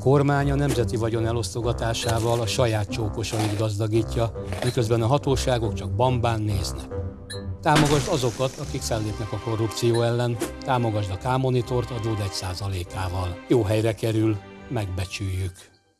kormány a nemzeti vagyon elosztogatásával a saját csókosait gazdagítja, miközben a hatóságok csak bambán néznek. Támogasd azokat, akik fellépnek a korrupció ellen, támogasd a K-monitort adód egy százalékával. Jó helyre kerül, megbecsüljük.